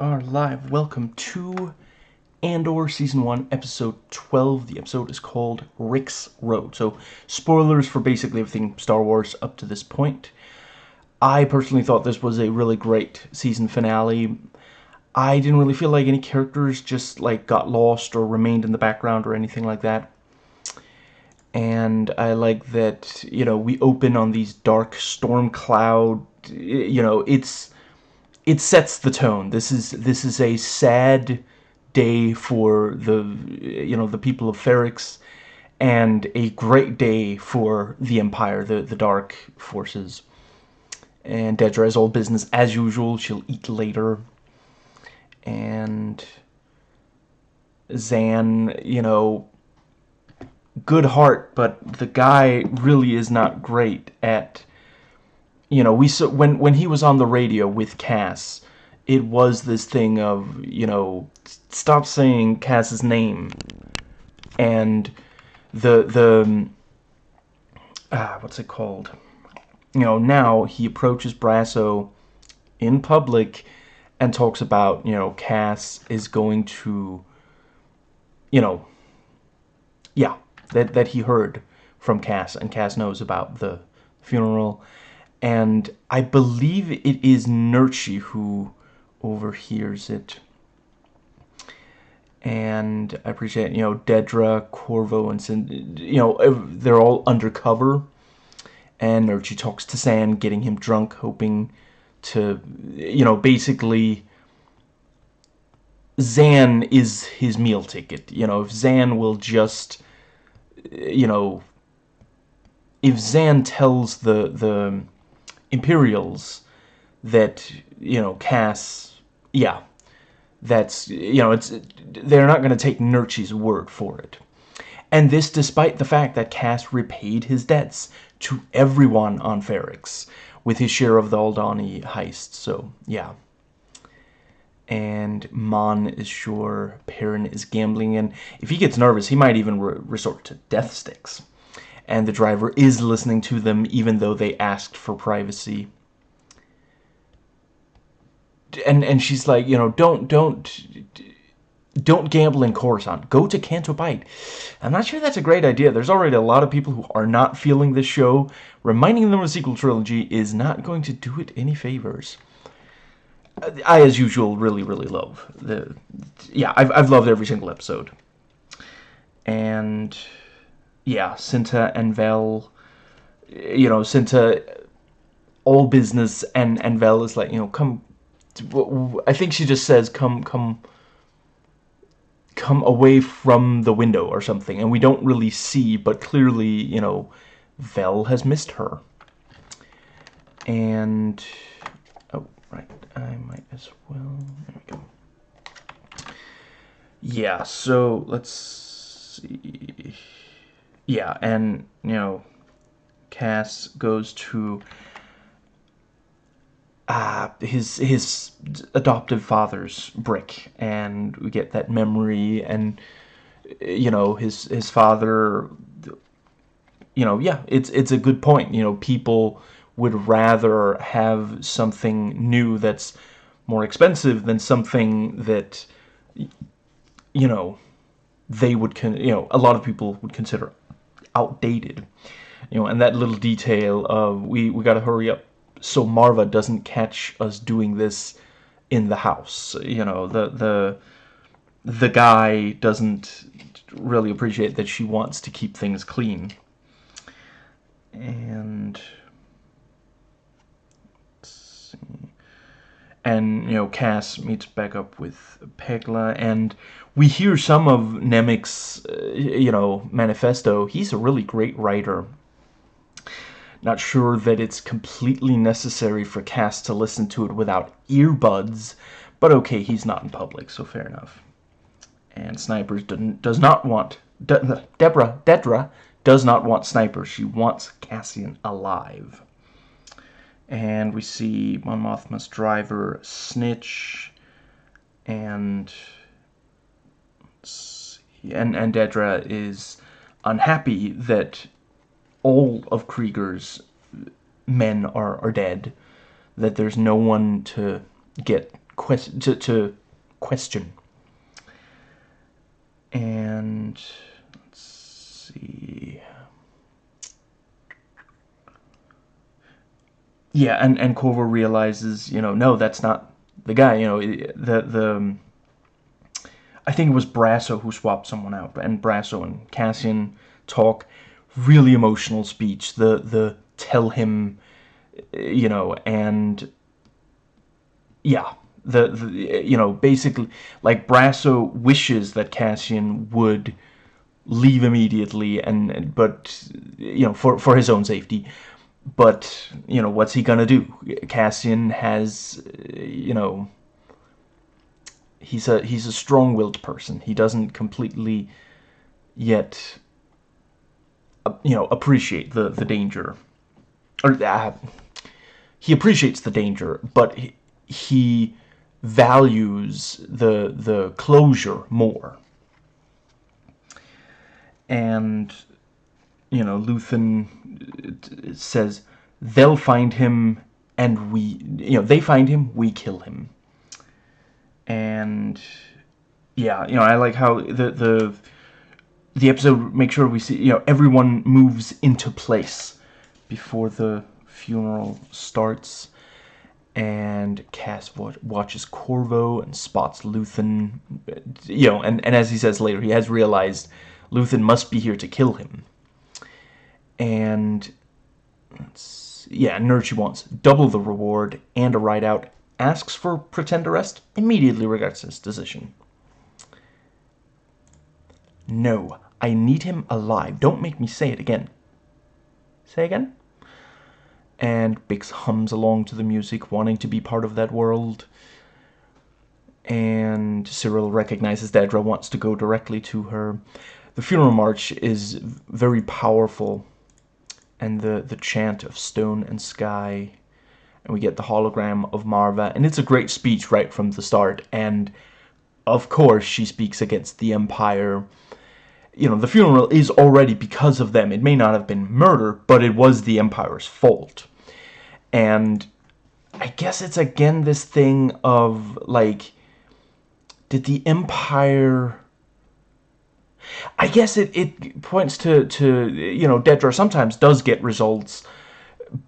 are live. Welcome to Andor Season 1, Episode 12. The episode is called Rix Road. So, spoilers for basically everything Star Wars up to this point. I personally thought this was a really great season finale. I didn't really feel like any characters just like got lost or remained in the background or anything like that. And I like that, you know, we open on these dark storm cloud, you know, it's it sets the tone. This is this is a sad day for the you know the people of Ferrix, and a great day for the Empire, the the Dark Forces. And Dedra has all business as usual. She'll eat later. And Xan, you know, good heart, but the guy really is not great at you know, we saw when when he was on the radio with Cass, it was this thing of you know, stop saying Cass's name, and the the ah, what's it called? You know, now he approaches Brasso in public and talks about you know Cass is going to, you know, yeah, that that he heard from Cass and Cass knows about the funeral and I believe it is Nurchi who overhears it. And I appreciate, you know, Dedra, Corvo, and Sin, you know, they're all undercover. And Nurchi talks to Xan, getting him drunk, hoping to, you know, basically, Xan is his meal ticket. You know, if Xan will just, you know, if Xan tells the, the, Imperials that, you know, Cass, yeah, that's, you know, it's, they're not going to take Nurchi's word for it. And this despite the fact that Cass repaid his debts to everyone on Ferrix with his share of the Aldhani heist, so, yeah. And Mon is sure Perrin is gambling, and if he gets nervous, he might even re resort to death sticks and the driver is listening to them even though they asked for privacy. And and she's like, you know, don't don't don't gamble in Coruscant. Go to Canto Bight. I'm not sure that's a great idea. There's already a lot of people who are not feeling this show. Reminding them of a sequel trilogy is not going to do it any favors. I, as usual, really, really love the... Yeah, I've, I've loved every single episode. And yeah, Cinta and Vel, you know, Cinta, all business, and and Vel is like, you know, come. I think she just says, "Come, come." come away from the window or something and we don't really see but clearly you know Vel has missed her and oh right I might as well there we go yeah so let's see yeah, and, you know, Cass goes to uh, his his adoptive father's brick, and we get that memory, and, you know, his, his father, you know, yeah, it's, it's a good point. You know, people would rather have something new that's more expensive than something that, you know, they would, con you know, a lot of people would consider outdated. You know, and that little detail of we, we gotta hurry up so Marva doesn't catch us doing this in the house. You know, the the the guy doesn't really appreciate that she wants to keep things clean. And and you know Cass meets back up with Pegla and we hear some of Nemik's, uh, you know, manifesto. He's a really great writer. Not sure that it's completely necessary for Cass to listen to it without earbuds, but okay, he's not in public, so fair enough. And Snipers does not want... De Deborah, Dedra, does not want Snipers. She wants Cassian alive. And we see Mon Mothma's driver, Snitch, and and, and Dedra is unhappy that all of Kreegyr's men are, are dead, that there's no one to get quest to, to question. And let's see. Yeah, and and Corvo realizes, you know, no, that's not the guy. You know, the the. I think it was Brasso who swapped someone out, and Brasso and Cassian talk. Really emotional speech. The the tell him, you know, and yeah, the, the you know basically like Brasso wishes that Cassian would leave immediately and but you know for for his own safety but you know what's he gonna do Cassian has you know he's a he's a strong-willed person. He doesn't completely yet uh, you know appreciate the the danger. Or uh, he appreciates the danger but he, he values the the closure more. And you know Luthen says they'll find him and we you know they find him we kill him and yeah you know I like how the the the episode makes sure we see you know everyone moves into place before the funeral starts. And Cass watches Corvo and spots Luthen. You know and, and as he says later he has realized Luthen must be here to kill him. And yeah, Nurchi wants double the reward and a ride out, asks for pretend arrest, immediately regrets his decision. No, I need him alive. Don't make me say it again. Say again? And Bix hums along to the music, wanting to be part of that world. And Syril recognizes Dedra wants to go directly to her. The funeral march is very powerful and the, the chant of stone and sky. And we get the hologram of Marva. And it's a great speech right from the start. And, of course, she speaks against the Empire. You know, the funeral is already because of them. It may not have been murder, but it was the Empire's fault. And I guess it's again this thing of, like, did the Empire I guess it, it points to, to, you know, Dedra sometimes does get results,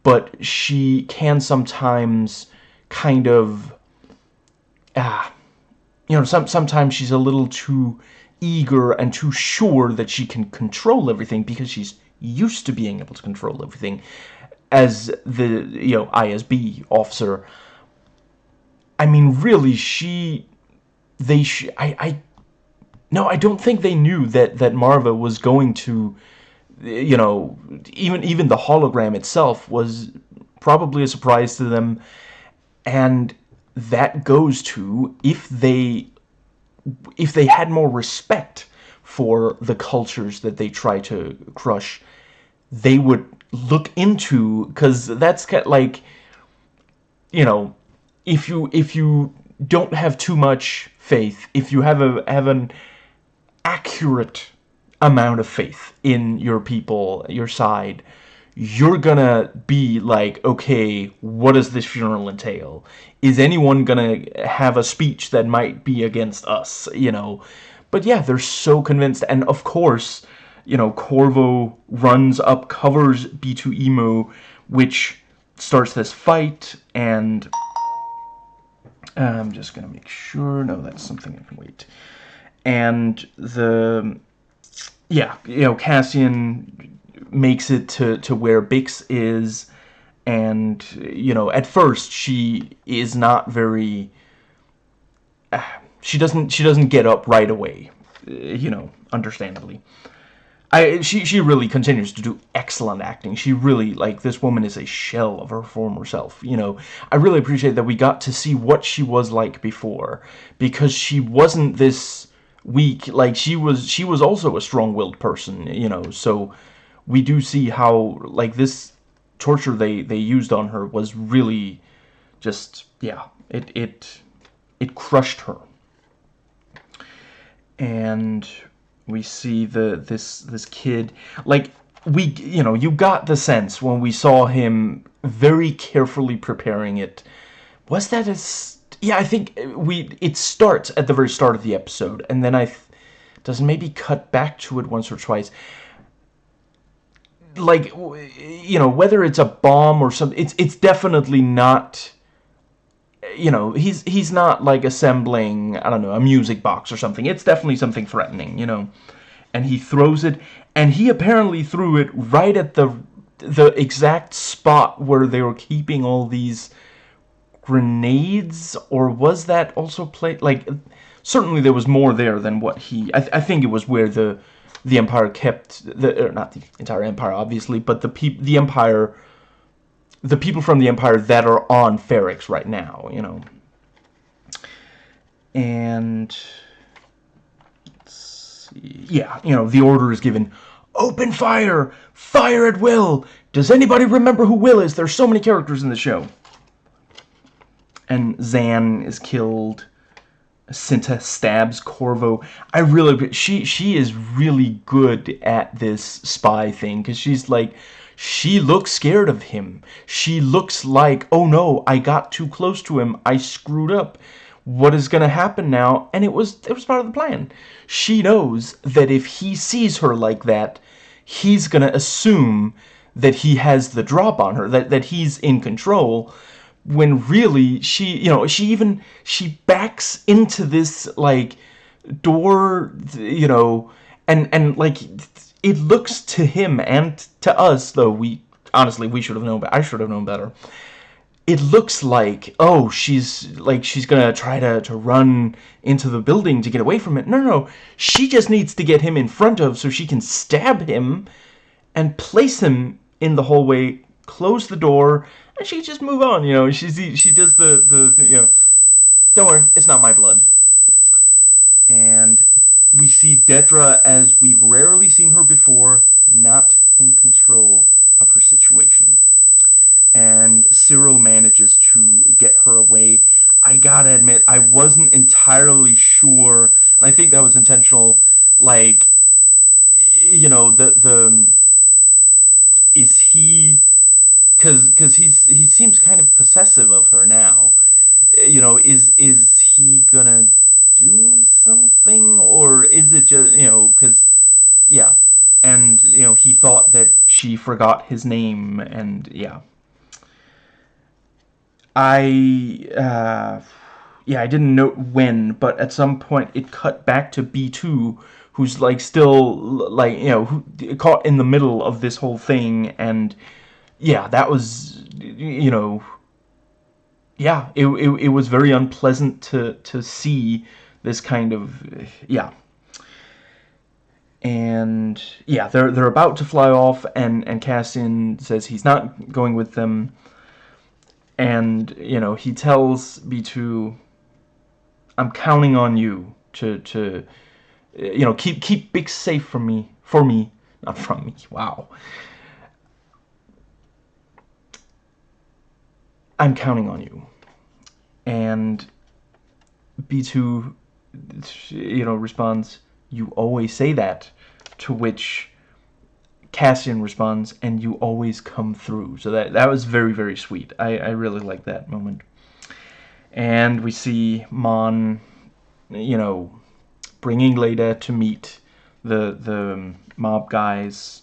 but she can sometimes kind of, ah, you know, some, sometimes she's a little too eager and too sure that she can control everything because she's used to being able to control everything as the, you know, ISB officer. I mean, really, she, they, sh I, I no, I don't think they knew that that Marva was going to, you know, even even the hologram itself was probably a surprise to them, and that goes to if they if they had more respect for the cultures that they try to crush, they would look into because that's kind of like, you know, if you if you don't have too much faith, if you have a have an accurate amount of faith in your people, your side, you're gonna be like, okay, what does this funeral entail? Is anyone gonna have a speech that might be against us, you know? But yeah, they're so convinced, and of course, you know, Corvo runs up, covers B2EMO, which starts this fight, and I'm just gonna make sure, no, that's something I can wait and the yeah you know Cassian makes it to to where Bix is and you know at first she is not very uh, she doesn't she doesn't get up right away you know understandably I she she really continues to do excellent acting. She really like this woman is a shell of her former self. You know, I really appreciate that we got to see what she was like before because she wasn't this weak like she was she was also a strong-willed person you know so we do see how like this torture they they used on her was really just yeah it it it crushed her. And we see the this this kid like we you know you got the sense when we saw him very carefully preparing it. Was that a yeah, I think uh, we it starts at the very start of the episode, and then I doesn't maybe cut back to it once or twice. Like, you know, whether it's a bomb or something, it's it's definitely not. Uh, you know, he's he's not like assembling I don't know a music box or something. It's definitely something threatening. You know, and he throws it, and he apparently threw it right at the the exact spot where they were keeping all these grenades, or was that also played like? Certainly, there was more there than what he. I, th I think it was where the the Empire kept the er, not the entire Empire, obviously, but the peop the Empire, the people from the Empire that are on Ferrix right now, you know. And yeah, you know, the order is given. Open fire! Fire at will! Does anybody remember who Will is? There's so many characters in the show and Xan is killed. Cinta stabs Corvo. I really, she she is really good at this spy thing because she's like, she looks scared of him. She looks like, oh no, I got too close to him. I screwed up. What is gonna happen now? And it was it was part of the plan. She knows that if he sees her like that, he's gonna assume that he has the drop on her, that that he's in control when really she you know she even she backs into this like door you know and and like it looks to him and to us though we honestly we should have known but I should have known better. It looks like oh she's like she's gonna try to, to run into the building to get away from it. No no. She just needs to get him in front of so she can stab him and place him in the hallway close the door and she just move on, you know. She's she does the the you know. Don't worry, it's not my blood. And we see Dedra as we've rarely seen her before, not in control of her situation. And Syril manages to get her away. I gotta admit, I wasn't entirely sure, and I think that was intentional. Like, you know, the the is he because because he's he seems kind of possessive of her now. You know, is is he gonna do something or is it just you know because yeah, and you know he thought that she forgot his name and yeah. I uh, yeah I didn't know when, but at some point it cut back to B two who's like still like you know who, caught in the middle of this whole thing and yeah, that was, you know, yeah, it, it, it was very unpleasant to, to see this kind of, yeah. And, yeah, they're, they're about to fly off, and, and Cassian says he's not going with them. And, you know, he tells B2, I'm counting on you to, to you know, keep, keep Bix safe from me, for me, not from me, wow. I'm counting on you. And B2, you know, responds, you always say that, to which Cassian responds, and you always come through. So that, that was very, very sweet. I, I really like that moment. And we see Mon, you know, bringing Leda to meet the, the mob guys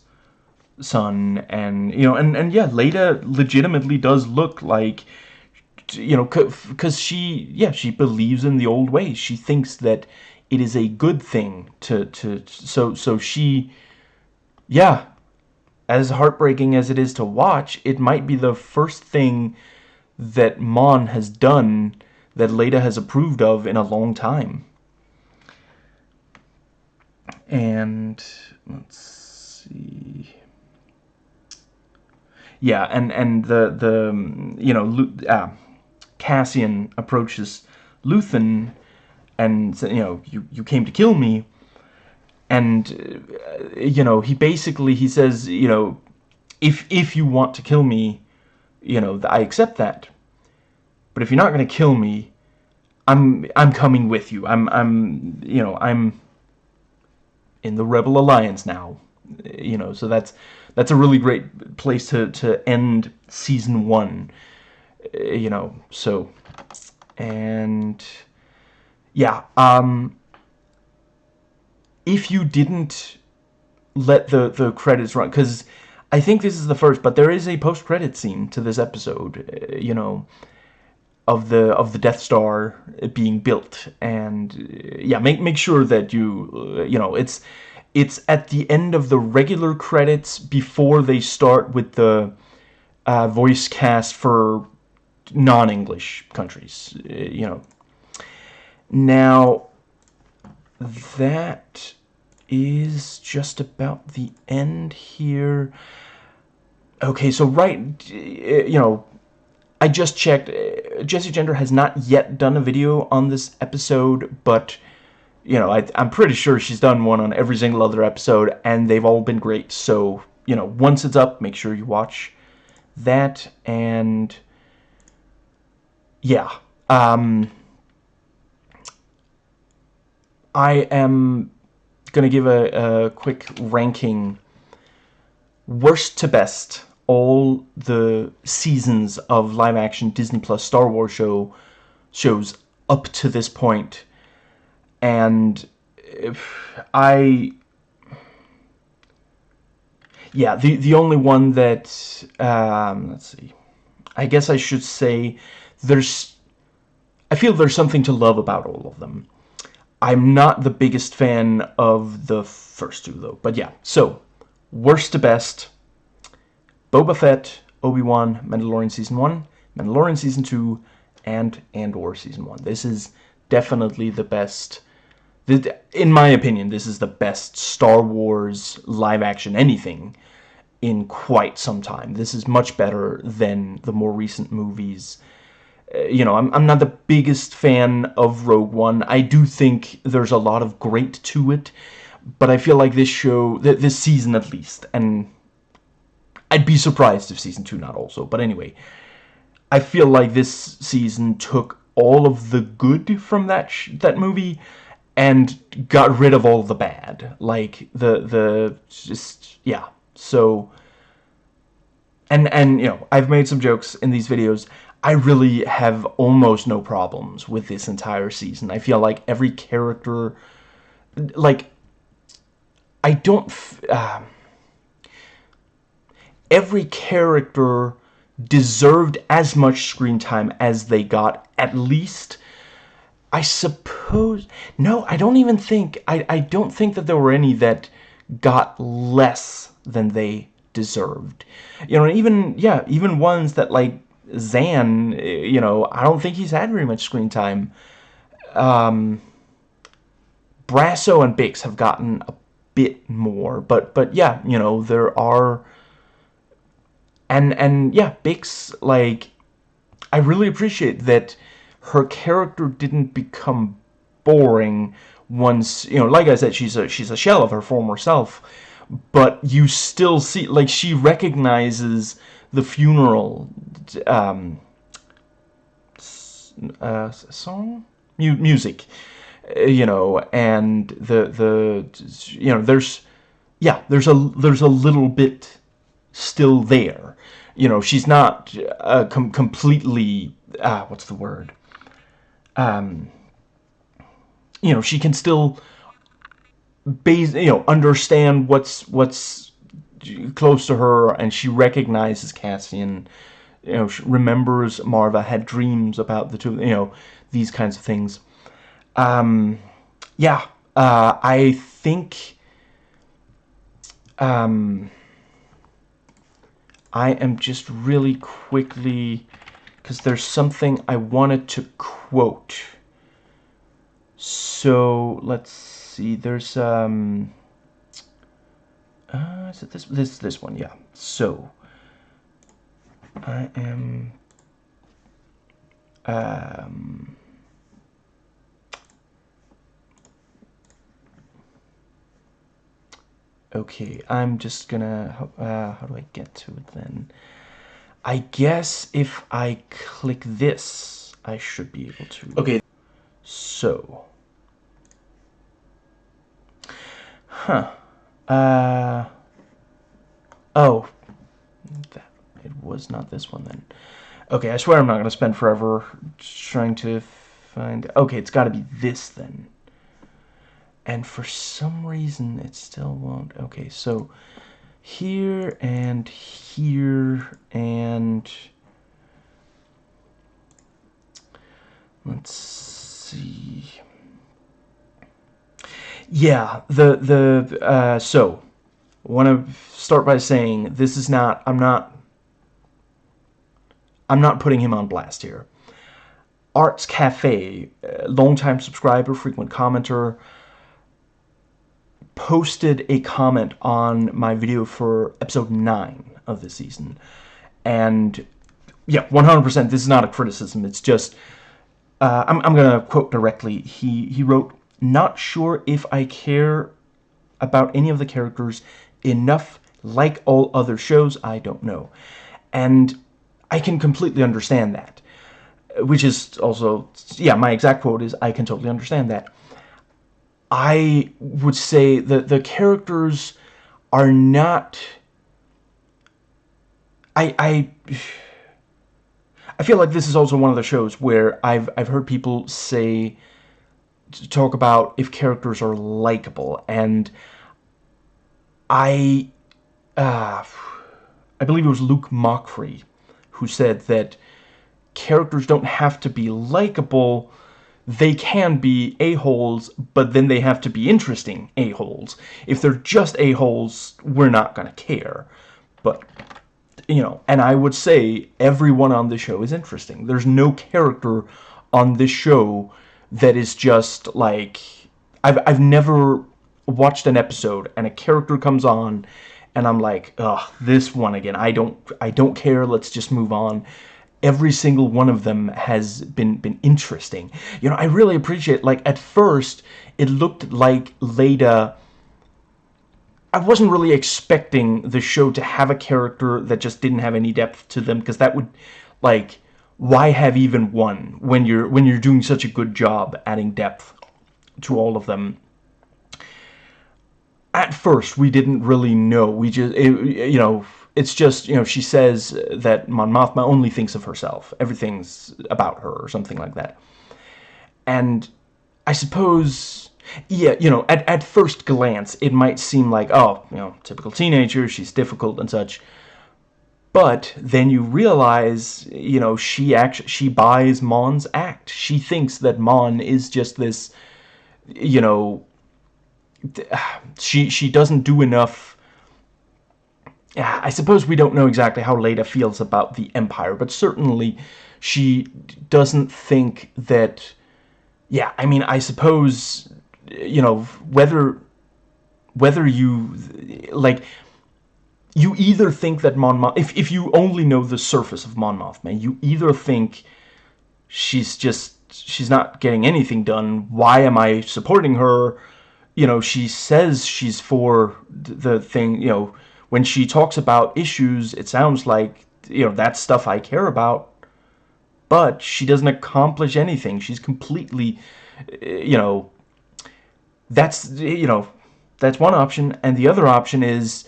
son and you know and and yeah Leda legitimately does look like you know because she yeah she believes in the old ways she thinks that it is a good thing to to so so she yeah as heartbreaking as it is to watch it might be the first thing that Mon has done that Leda has approved of in a long time. And let's see. Yeah, and and the the you know uh, Cassian approaches Luthen and you know you you came to kill me, and uh, you know he basically he says you know if if you want to kill me, you know I accept that, but if you're not going to kill me, I'm I'm coming with you. I'm I'm you know I'm in the Rebel Alliance now, you know so that's that's a really great place to, to end season one. Uh, you know, so and yeah, um, if you didn't let the the credits run, because I think this is the first, but there is a post credit scene to this episode. Uh, you know, of the of the Death Star being built, and uh, yeah, make make sure that you uh, you know it's it's at the end of the regular credits before they start with the uh, voice cast for non-English countries. You know. Now that is just about the end here. Okay, so right, uh, you know, I just checked. Uh, Jessie Gender has not yet done a video on this episode, but you know, I, I'm pretty sure she's done one on every single other episode, and they've all been great. So, you know, once it's up, make sure you watch that, and yeah, um, I am gonna give a, a quick ranking, worst to best, all the seasons of live-action Disney Plus Star Wars show shows up to this point. And I yeah the the only one that um, let's see. I guess I should say there's I feel there's something to love about all of them I'm not the biggest fan of the first two though but yeah so worst to best Boba Fett Obi-Wan Mandalorian season 1 Mandalorian season 2 and Andor season 1 this is definitely the best in my opinion, this is the best Star Wars live-action anything in quite some time. This is much better than the more recent movies. You know, I'm, I'm not the biggest fan of Rogue One. I do think there's a lot of great to it, but I feel like this show, th this season at least, and I'd be surprised if season 2 not also, but anyway, I feel like this season took all of the good from that that movie and got rid of all the bad. Like the the just yeah. So and and you know, I've made some jokes in these videos. I really have almost no problems with this entire season. I feel like every character like I don't uh, every character deserved as much screen time as they got at least I suppose... No, I don't even think... I, I don't think that there were any that got less than they deserved. You know, even, yeah, even ones that, like, Xan, you know, I don't think he's had very much screen time. Um, Brasso and Bix have gotten a bit more, but, but yeah, you know, there are... And, and, yeah, Bix, like, I really appreciate that her character didn't become boring once you know like I said she's a she's a shell of her former self but you still see like she recognizes the funeral um uh, song? Mu music uh, you know and the the you know there's yeah there's a there's a little bit still there. You know she's not uh, com completely ah what's the word? Um, you know, she can still base, you know, understand what's what's close to her, and she recognizes Cassian. You know, she remembers Marva had dreams about the two. You know, these kinds of things. Um, yeah, uh, I think. Um, I am just really quickly because there's something I wanted to quote. So let's see. There's um. Uh, is it this this this one? Yeah. So I am um. Okay, I'm just gonna, uh, how do I get to it then? I guess if I click this, I should be able to. Okay, so. Huh. Uh. Oh. That, it was not this one then. Okay, I swear I'm not going to spend forever trying to find... Okay, it's got to be this then. And for some reason, it still won't... Okay, so here and here and... Let's see... Yeah, the, the, uh, so, want to start by saying this is not, I'm not I'm not putting him on blast here. Arts Cafe, longtime subscriber, frequent commenter, posted a comment on my video for episode 9 of the season. And, yeah, 100%, this is not a criticism, it's just, uh, I'm, I'm going to quote directly. He, he wrote, Not sure if I care about any of the characters enough like all other shows, I don't know. And I can completely understand that. Which is also, yeah, my exact quote is, I can totally understand that. I would say that the characters are not... I, I, I feel like this is also one of the shows where I've, I've heard people say, talk about if characters are likable, and I, uh, I believe it was Luke Mockfrey who said that characters don't have to be likable, they can be a-holes, but then they have to be interesting a-holes. If they're just a-holes, we're not going to care. But, you know, and I would say everyone on the show is interesting. There's no character on this show that is just like... I've, I've never watched an episode and a character comes on and I'm like, ugh, this one again. I don't, I don't care. Let's just move on. Every single one of them has been been interesting. You know, I really appreciate. Like at first, it looked like Leda. I wasn't really expecting the show to have a character that just didn't have any depth to them because that would, like, why have even one when you're when you're doing such a good job adding depth to all of them at first we didn't really know. We just, it, you know, it's just, you know, she says that Mon Mothma only thinks of herself. Everything's about her or something like that. And I suppose, yeah, you know, at, at first glance, it might seem like, oh, you know, typical teenager, she's difficult and such. But then you realize, you know, she actually, she buys Mon's act. She thinks that Mon is just this, you know, she she doesn't do enough I suppose we don't know exactly how Leda feels about the Empire, but certainly she doesn't think that, yeah, I mean, I suppose, you know, whether, whether you, like, you either think that Mon Mothma, if, if you only know the surface of Mon Mothma, you either think she's just, she's not getting anything done, why am I supporting her, you know, she says she's for the thing, you know, when she talks about issues, it sounds like, you know, that's stuff I care about. But she doesn't accomplish anything. She's completely, you know, that's, you know, that's one option. And the other option is,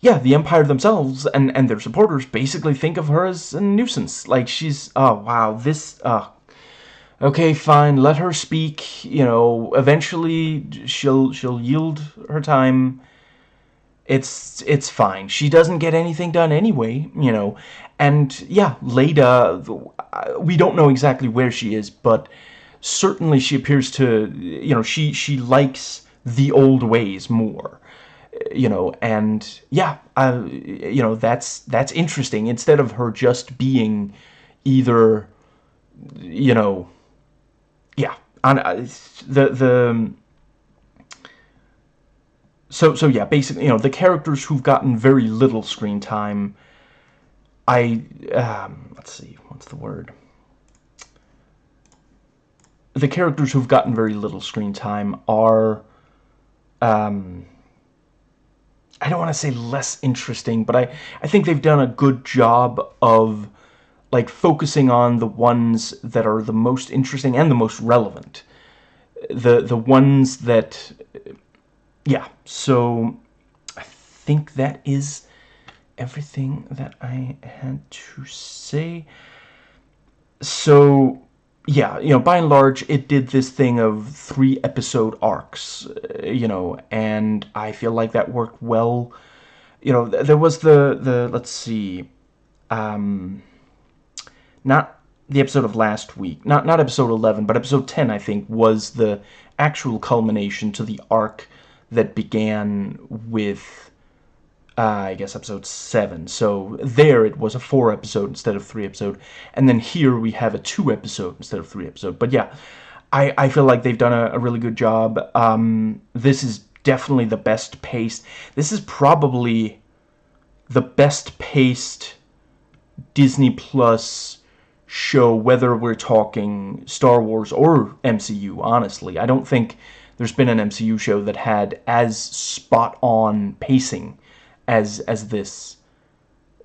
yeah, the Empire themselves and, and their supporters basically think of her as a nuisance. Like, she's, oh, wow, this, uh, okay, fine, let her speak, you know, eventually she'll she'll yield her time. It's it's fine. She doesn't get anything done anyway, you know. And yeah, Leda, we don't know exactly where she is, but certainly she appears to, you know, she she likes the old ways more you know and yeah uh, you know that's that's interesting instead of her just being either you know yeah, and uh, the the so so yeah, basically, you know, the characters who've gotten very little screen time. I um, let's see, what's the word? The characters who've gotten very little screen time are, um, I don't want to say less interesting, but I I think they've done a good job of like focusing on the ones that are the most interesting and the most relevant. The the ones that yeah, so I think that is everything that I had to say. So, yeah, you know, by and large, it did this thing of three episode arcs, uh, you know, and I feel like that worked well. You know, there was the, the let's see, um, not the episode of last week, not, not episode 11, but episode 10, I think, was the actual culmination to the arc that began with, uh, I guess, episode 7. So there it was a 4 episode instead of 3 episode. And then here we have a 2 episode instead of 3 episode. But yeah, I, I feel like they've done a, a really good job. Um, this is definitely the best paced. This is probably the best paced Disney Plus show, whether we're talking Star Wars or MCU, honestly. I don't think there's been an MCU show that had as spot-on pacing as as this.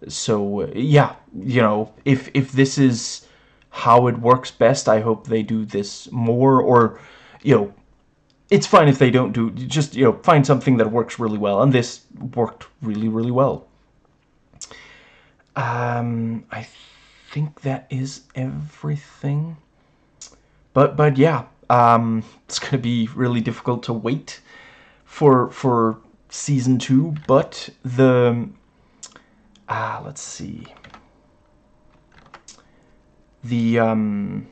So, yeah, you know, if, if this is how it works best, I hope they do this more, or, you know, it's fine if they don't do, just, you know, find something that works really well, and this worked really, really well. Um, I think that is everything. But but yeah, um, it's gonna be really difficult to wait for for season two. But the ah, let's see. The um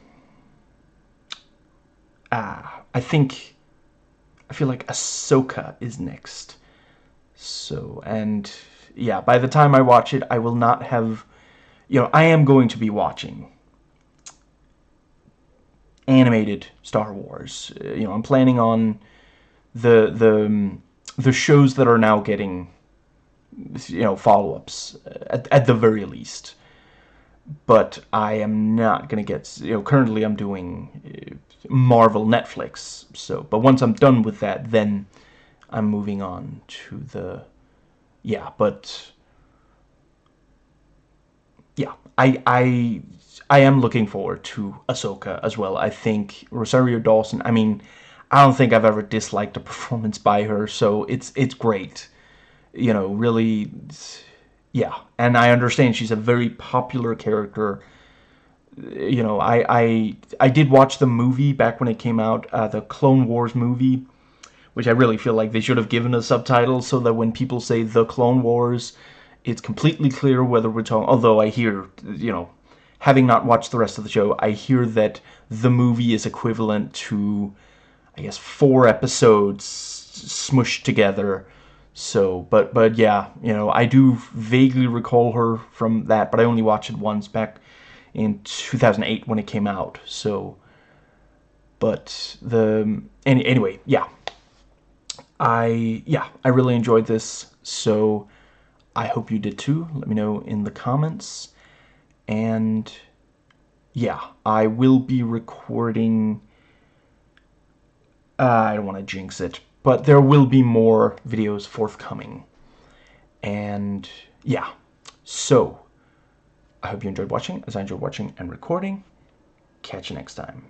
ah, I think I feel like Ahsoka is next. So and yeah, by the time I watch it, I will not have, you know, I am going to be watching animated Star Wars. Uh, you know, I'm planning on the the um, the shows that are now getting you know follow-ups uh, at, at the very least but I am not gonna get you know currently I'm doing uh, Marvel Netflix so but once I'm done with that then I'm moving on to the yeah, but yeah, I I I am looking forward to Ahsoka as well. I think Rosario Dawson. I mean, I don't think I've ever disliked a performance by her, so it's it's great. You know, really, yeah. And I understand she's a very popular character. You know, I I I did watch the movie back when it came out, uh, the Clone Wars movie which I really feel like they should have given a subtitle so that when people say The Clone Wars, it's completely clear whether we're talking... Although I hear, you know, having not watched the rest of the show, I hear that the movie is equivalent to, I guess, four episodes smushed together. So, but, but yeah, you know, I do vaguely recall her from that, but I only watched it once back in 2008 when it came out, so... But the... Any, anyway, yeah, I, yeah, I really enjoyed this, so I hope you did too. Let me know in the comments. And, yeah, I will be recording... Uh, I don't want to jinx it, but there will be more videos forthcoming. And, yeah, so, I hope you enjoyed watching, as I enjoyed watching and recording. Catch you next time.